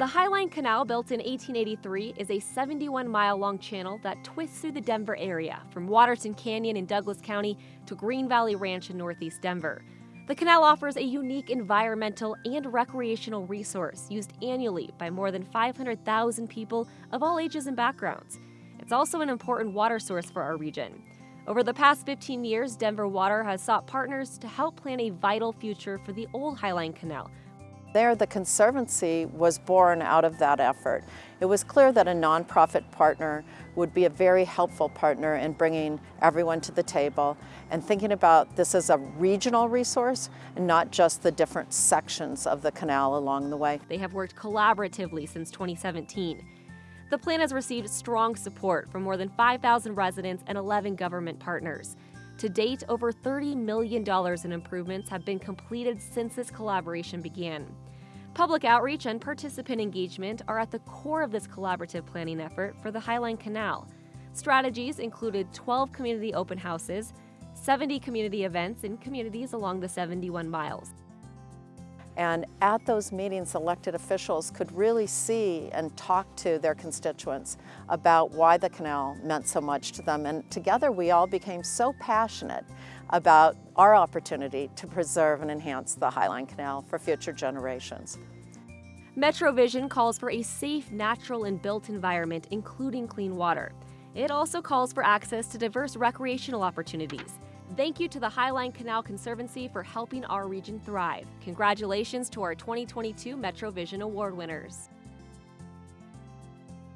The Highline Canal, built in 1883, is a 71 mile long channel that twists through the Denver area, from Waterton Canyon in Douglas County to Green Valley Ranch in northeast Denver. The canal offers a unique environmental and recreational resource used annually by more than 500,000 people of all ages and backgrounds. It's also an important water source for our region. Over the past 15 years, Denver Water has sought partners to help plan a vital future for the old Highline Canal, there, the Conservancy was born out of that effort. It was clear that a nonprofit partner would be a very helpful partner in bringing everyone to the table and thinking about this as a regional resource and not just the different sections of the canal along the way. They have worked collaboratively since 2017. The plan has received strong support from more than 5,000 residents and 11 government partners. To date, over $30 million in improvements have been completed since this collaboration began. Public outreach and participant engagement are at the core of this collaborative planning effort for the Highline Canal. Strategies included 12 community open houses, 70 community events in communities along the 71 miles. And at those meetings, elected officials could really see and talk to their constituents about why the canal meant so much to them. And together we all became so passionate about our opportunity to preserve and enhance the Highline Canal for future generations. MetroVision calls for a safe, natural, and built environment, including clean water. It also calls for access to diverse recreational opportunities. Thank you to the Highline Canal Conservancy for helping our region thrive. Congratulations to our 2022 MetroVision Award winners.